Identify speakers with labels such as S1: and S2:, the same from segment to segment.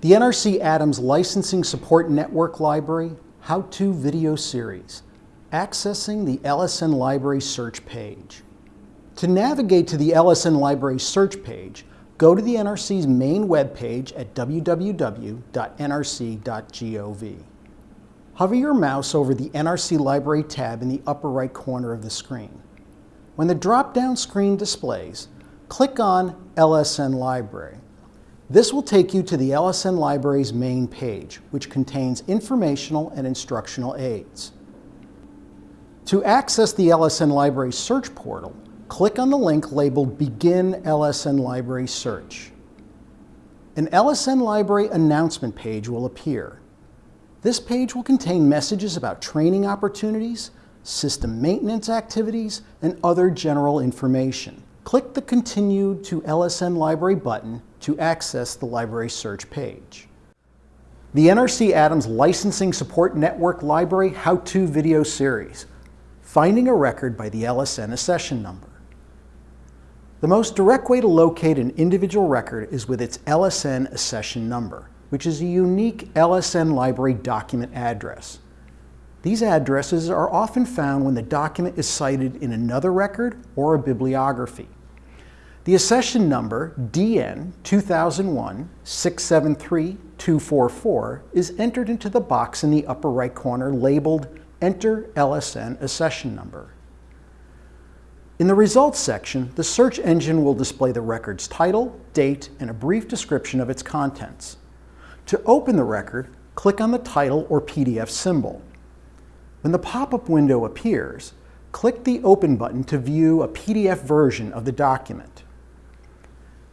S1: The NRC Adams Licensing Support Network Library How-To Video Series, accessing the LSN Library search page. To navigate to the LSN Library search page, go to the NRC's main webpage at www.nrc.gov. Hover your mouse over the NRC Library tab in the upper right corner of the screen. When the drop-down screen displays, click on LSN Library. This will take you to the LSN Library's main page, which contains informational and instructional aids. To access the LSN Library search portal, click on the link labeled Begin LSN Library Search. An LSN Library announcement page will appear. This page will contain messages about training opportunities, system maintenance activities, and other general information. Click the Continue to LSN Library button to access the library search page. The NRC Adams Licensing Support Network Library How-To Video Series, Finding a Record by the LSN Accession Number. The most direct way to locate an individual record is with its LSN accession number, which is a unique LSN library document address. These addresses are often found when the document is cited in another record or a bibliography. The accession number, DN 2001-673-244, is entered into the box in the upper right corner labeled Enter LSN Accession Number. In the Results section, the search engine will display the record's title, date, and a brief description of its contents. To open the record, click on the title or PDF symbol. When the pop-up window appears, click the Open button to view a PDF version of the document.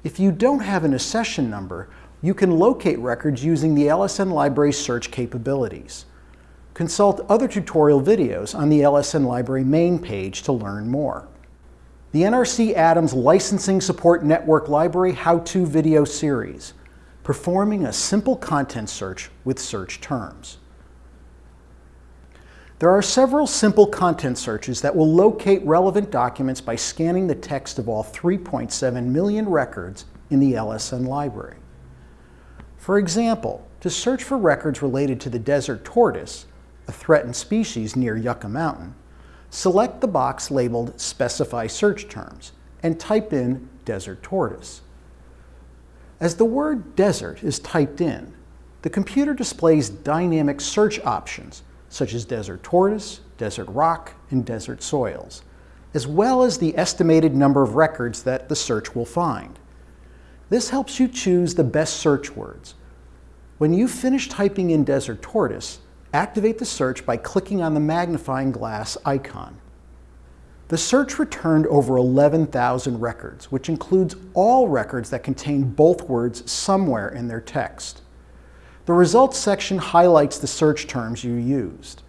S1: If you don't have an accession number, you can locate records using the LSN Library search capabilities. Consult other tutorial videos on the LSN Library main page to learn more. The NRC Adams Licensing Support Network Library How-To Video Series, performing a simple content search with search terms. There are several simple content searches that will locate relevant documents by scanning the text of all 3.7 million records in the LSN library. For example, to search for records related to the desert tortoise, a threatened species near Yucca Mountain, select the box labeled Specify Search Terms and type in desert tortoise. As the word desert is typed in, the computer displays dynamic search options such as desert tortoise, desert rock, and desert soils, as well as the estimated number of records that the search will find. This helps you choose the best search words. When you finish typing in desert tortoise, activate the search by clicking on the magnifying glass icon. The search returned over 11,000 records, which includes all records that contain both words somewhere in their text. The results section highlights the search terms you used.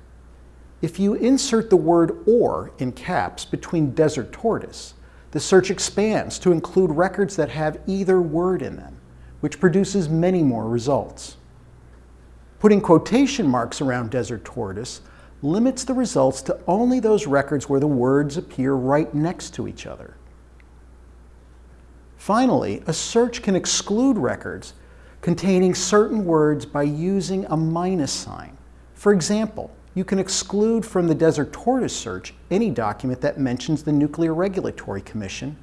S1: If you insert the word or in caps between desert tortoise, the search expands to include records that have either word in them, which produces many more results. Putting quotation marks around desert tortoise limits the results to only those records where the words appear right next to each other. Finally, a search can exclude records containing certain words by using a minus sign. For example, you can exclude from the Desert Tortoise search any document that mentions the Nuclear Regulatory Commission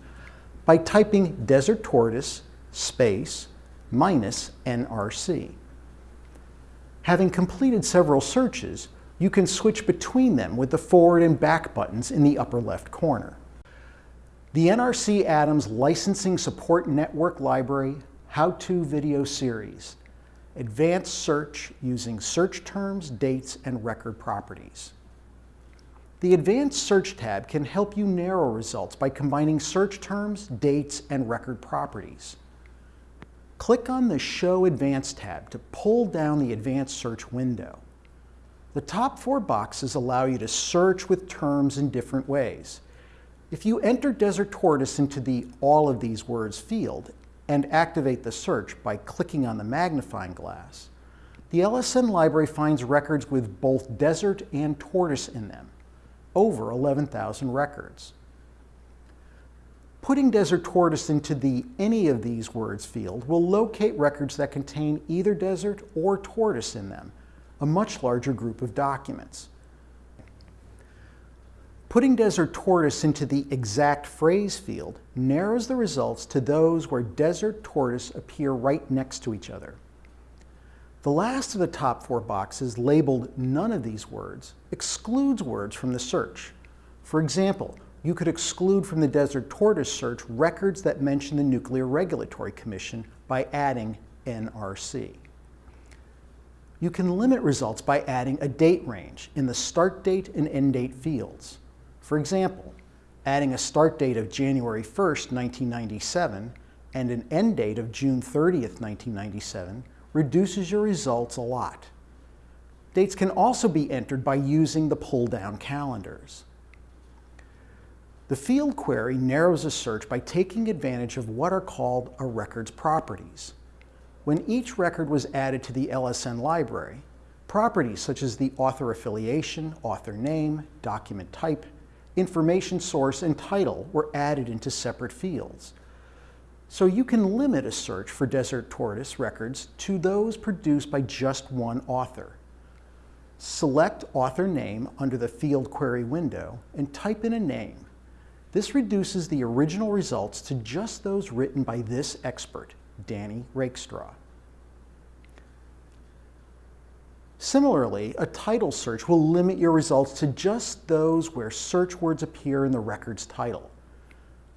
S1: by typing Desert Tortoise space minus NRC. Having completed several searches, you can switch between them with the forward and back buttons in the upper left corner. The NRC Adams Licensing Support Network Library how-to video series, advanced search using search terms, dates, and record properties. The Advanced Search tab can help you narrow results by combining search terms, dates, and record properties. Click on the Show Advanced tab to pull down the Advanced Search window. The top four boxes allow you to search with terms in different ways. If you enter Desert Tortoise into the All of these words field and activate the search by clicking on the magnifying glass, the LSN library finds records with both desert and tortoise in them, over 11,000 records. Putting desert tortoise into the any of these words field will locate records that contain either desert or tortoise in them, a much larger group of documents. Putting desert tortoise into the exact phrase field narrows the results to those where desert tortoise appear right next to each other. The last of the top four boxes, labeled none of these words, excludes words from the search. For example, you could exclude from the Desert Tortoise search records that mention the Nuclear Regulatory Commission by adding NRC. You can limit results by adding a date range in the start date and end date fields. For example, adding a start date of January 1st, 1997 and an end date of June 30th, 1997 reduces your results a lot. Dates can also be entered by using the pull-down calendars. The field query narrows a search by taking advantage of what are called a record's properties. When each record was added to the LSN library, properties such as the author affiliation, author name, document type, information source, and title were added into separate fields. So you can limit a search for Desert Tortoise records to those produced by just one author. Select author name under the field query window and type in a name this reduces the original results to just those written by this expert, Danny Rakestraw. Similarly, a title search will limit your results to just those where search words appear in the record's title.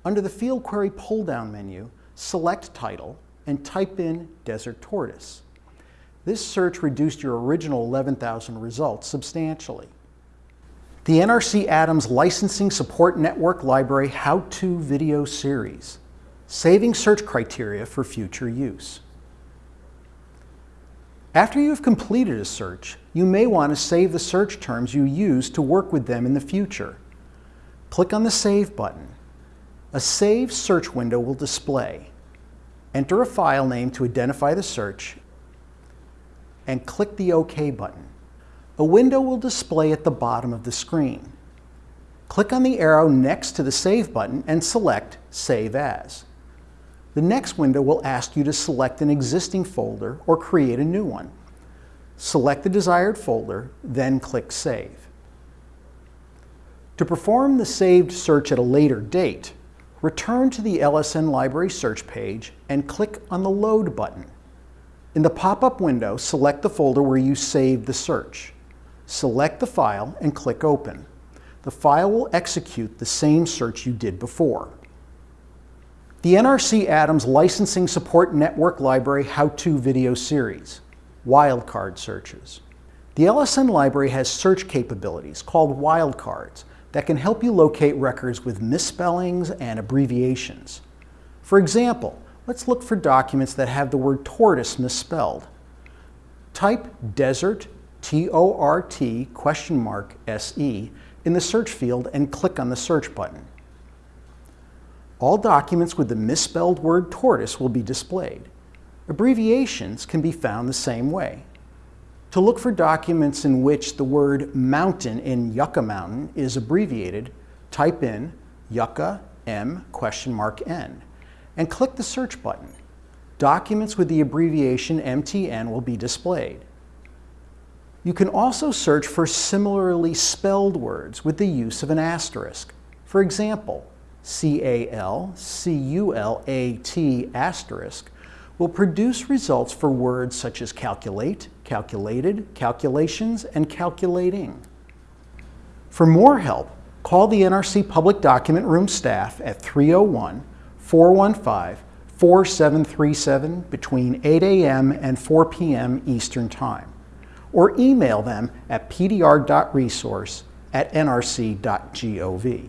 S1: Under the Field Query pull-down menu, select Title and type in Desert Tortoise. This search reduced your original 11,000 results substantially. The NRC Adams Licensing Support Network Library How-To Video Series, Saving Search Criteria for Future Use. After you have completed a search, you may want to save the search terms you use to work with them in the future. Click on the Save button. A Save search window will display. Enter a file name to identify the search and click the OK button a window will display at the bottom of the screen. Click on the arrow next to the Save button and select Save As. The next window will ask you to select an existing folder or create a new one. Select the desired folder, then click Save. To perform the saved search at a later date, return to the LSN Library search page and click on the Load button. In the pop-up window, select the folder where you saved the search. Select the file and click Open. The file will execute the same search you did before. The NRC Adams Licensing Support Network Library How-To Video Series, Wildcard Searches. The LSN library has search capabilities called wildcards that can help you locate records with misspellings and abbreviations. For example, let's look for documents that have the word tortoise misspelled. Type desert T-O-R-T question mark S-E in the search field and click on the search button. All documents with the misspelled word tortoise will be displayed. Abbreviations can be found the same way. To look for documents in which the word mountain in Yucca Mountain is abbreviated, type in Yucca M question mark N and click the search button. Documents with the abbreviation MTN will be displayed. You can also search for similarly spelled words with the use of an asterisk. For example, C-A-L-C-U-L-A-T asterisk will produce results for words such as calculate, calculated, calculations, and calculating. For more help, call the NRC Public Document Room staff at 301-415-4737 between 8 a.m. and 4 p.m. Eastern Time or email them at pdr.resource at nrc.gov.